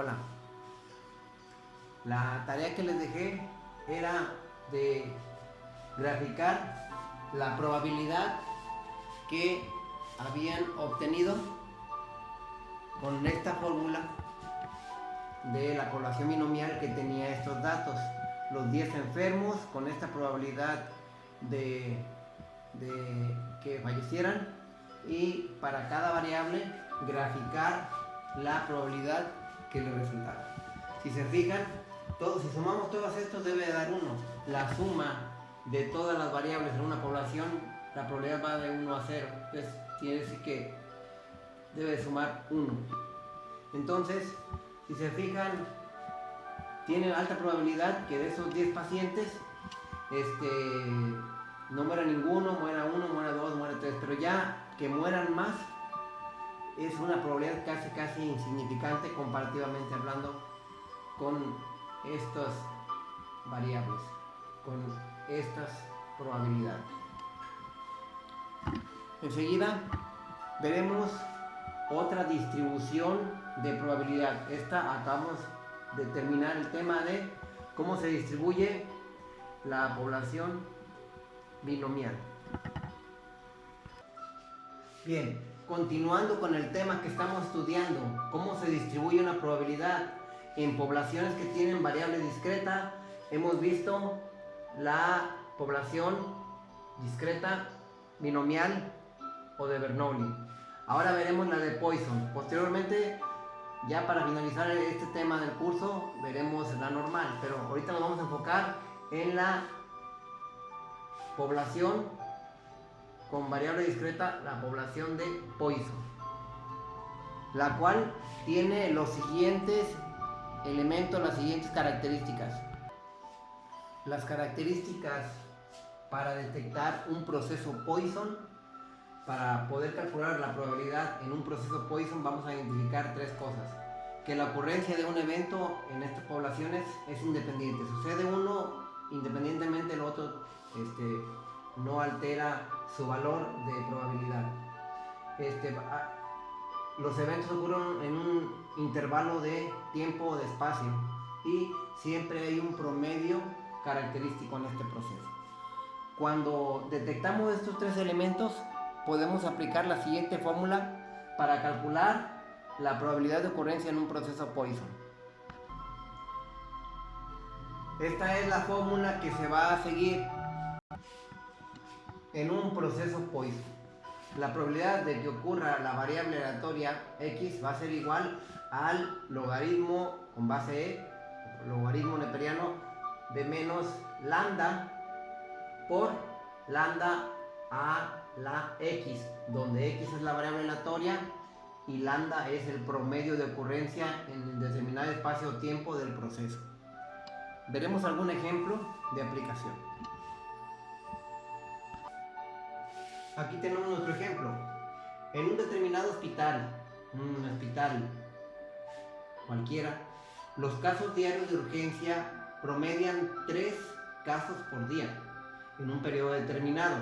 Hola. La tarea que les dejé era de graficar la probabilidad que habían obtenido con esta fórmula de la población binomial que tenía estos datos. Los 10 enfermos con esta probabilidad de que fallecieran y para cada variable graficar la probabilidad que le resultara. Si se fijan, si sumamos todos estos debe dar 1. La suma de todas las variables en una población, la probabilidad va de 1 a 0. Entonces, quiere decir que debe sumar 1. Entonces, si se fijan, tiene alta probabilidad que de esos 10 pacientes, este, no muera ninguno, muera uno, muera dos, muera tres, pero ya que mueran más es una probabilidad casi casi insignificante comparativamente hablando con estas variables, con estas probabilidades. Enseguida veremos otra distribución de probabilidad. Esta acabamos de terminar el tema de cómo se distribuye la población binomial. Bien, continuando con el tema que estamos estudiando, cómo se distribuye una probabilidad en poblaciones que tienen variable discreta, hemos visto la población discreta binomial o de Bernoulli. Ahora veremos la de Poisson. Posteriormente, ya para finalizar este tema del curso, veremos la normal, pero ahorita nos vamos a enfocar en la población con variable discreta, la población de Poisson, la cual tiene los siguientes elementos, las siguientes características. Las características para detectar un proceso Poisson, para poder calcular la probabilidad en un proceso Poisson vamos a identificar tres cosas. Que la ocurrencia de un evento en estas poblaciones es independiente. Sucede uno independientemente del otro este, no altera su valor de probabilidad. Este, los eventos ocurren en un intervalo de tiempo o de espacio y siempre hay un promedio característico en este proceso. Cuando detectamos estos tres elementos, podemos aplicar la siguiente fórmula para calcular la probabilidad de ocurrencia en un proceso Poisson. Esta es la fórmula que se va a seguir en un proceso Poisson. La probabilidad de que ocurra la variable aleatoria x va a ser igual al logaritmo con base e, logaritmo neperiano de menos lambda por lambda a la x, donde x es la variable aleatoria y lambda es el promedio de ocurrencia en el determinado espacio-tiempo del proceso. Veremos algún ejemplo de aplicación. Aquí tenemos nuestro ejemplo. En un determinado hospital, un hospital cualquiera, los casos diarios de urgencia promedian 3 casos por día en un periodo determinado.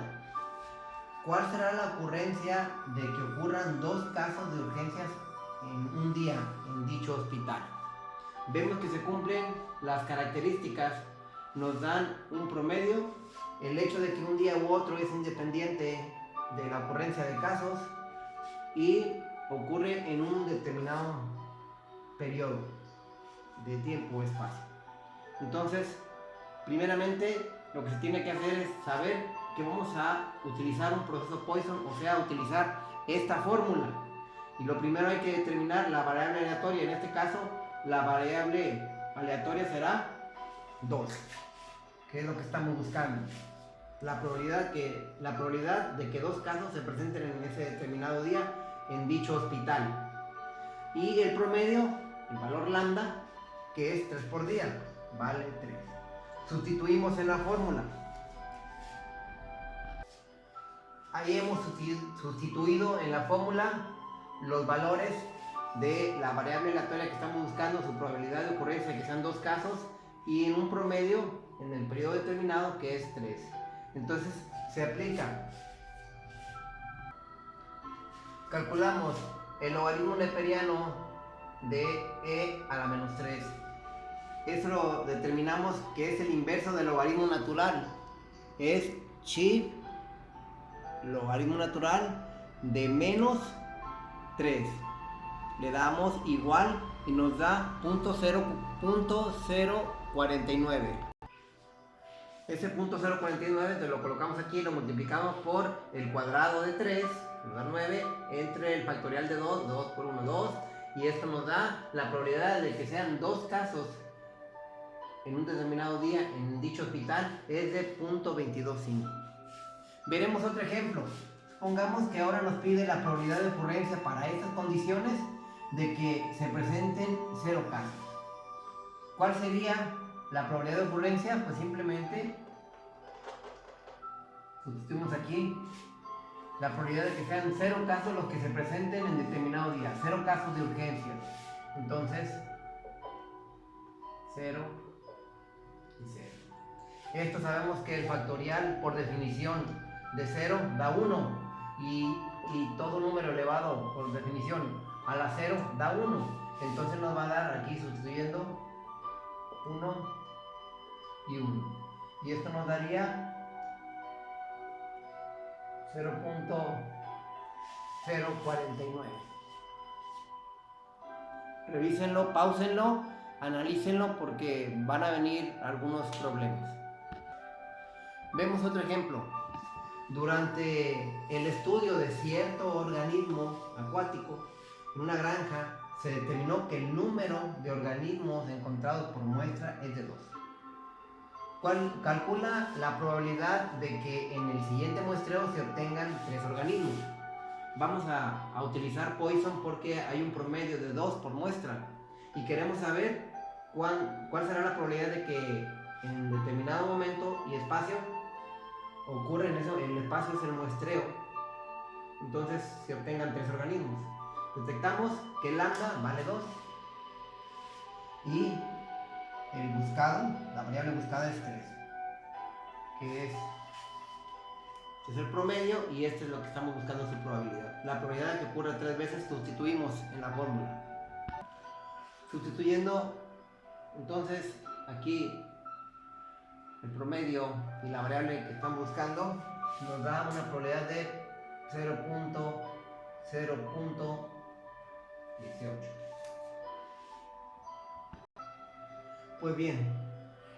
¿Cuál será la ocurrencia de que ocurran dos casos de urgencias en un día en dicho hospital? Vemos que se cumplen las características, nos dan un promedio, el hecho de que un día u otro es independiente de la ocurrencia de casos y ocurre en un determinado periodo de tiempo o espacio. Entonces, primeramente, lo que se tiene que hacer es saber que vamos a utilizar un proceso Poisson, o sea, utilizar esta fórmula. Y lo primero hay que determinar la variable aleatoria. En este caso, la variable aleatoria será 2, que es lo que estamos buscando la probabilidad, que, la probabilidad de que dos casos se presenten en ese determinado día en dicho hospital. Y el promedio, el valor lambda, que es 3 por día, vale 3. Sustituimos en la fórmula. Ahí hemos sustituido en la fórmula los valores de la variable aleatoria que estamos buscando, su probabilidad de ocurrencia, que sean dos casos, y en un promedio en el periodo determinado que es 3. Entonces se aplica. Calculamos el logaritmo neperiano de e a la menos 3. Eso lo determinamos que es el inverso del logaritmo natural. Es chi logaritmo natural de menos 3. Le damos igual y nos da punto 0.049. Ese punto 049 lo colocamos aquí, lo multiplicamos por el cuadrado de 3, nos da 9, entre el factorial de 2, 2 por 1, 2, y esto nos da la probabilidad de que sean dos casos en un determinado día en dicho hospital es de 0.225. Veremos otro ejemplo. Supongamos que ahora nos pide la probabilidad de ocurrencia para estas condiciones de que se presenten cero casos. ¿Cuál sería la probabilidad de ocurrencia? Pues simplemente sustituimos aquí la probabilidad de que sean cero casos los que se presenten en determinado día, cero casos de urgencia. Entonces, cero y cero. Esto sabemos que el factorial, por definición, de 0 da 1 y, y, todo número elevado, por definición, a la 0 da 1. Entonces nos va a dar aquí sustituyendo 1 y 1. Y esto nos daría 0.049. Revísenlo, pausenlo, analícenlo porque van a venir algunos problemas. Vemos otro ejemplo. Durante el estudio de cierto organismo acuático en una granja, se determinó que el número de organismos encontrados por muestra es de 2. Calcula la probabilidad de que en el siguiente muestreo se obtengan tres organismos. Vamos a, utilizar Poisson porque hay un promedio de 2 por muestra y queremos saber cuál, cuál será la probabilidad de que en determinado momento y espacio ocurre en eso, el espacio es el muestreo, entonces se obtengan tres organismos. Detectamos que lambda vale 2 y buscado, la variable buscada es 3, que es, es el promedio y este es lo que estamos buscando su probabilidad. La probabilidad de que ocurra tres veces sustituimos en la fórmula. Sustituyendo, entonces aquí el promedio y la variable que están buscando nos da una probabilidad de 0.0.18. Pues bien,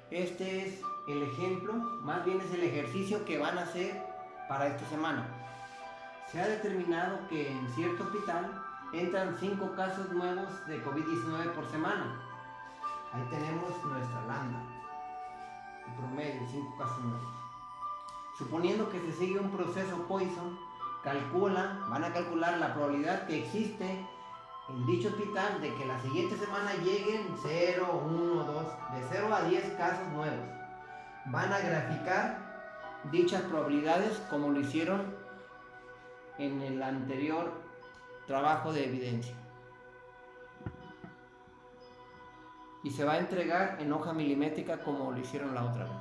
este es el ejemplo, más bien es el ejercicio que van a hacer para esta semana. Se ha determinado que en cierto hospital entran 5 casos nuevos de COVID-19 por semana. Ahí tenemos nuestra lambda promedio, 5 casos nuevos. Suponiendo que se sigue un proceso Poisson, calcula, van a calcular la probabilidad que existe en dicho hospital de que la siguiente semana lleguen 0, 1, 2, de 0 a 10 casos nuevos. Van a graficar dichas probabilidades como lo hicieron en el anterior trabajo de evidencia. y se va a entregar en hoja milimétrica como lo hicieron la otra vez.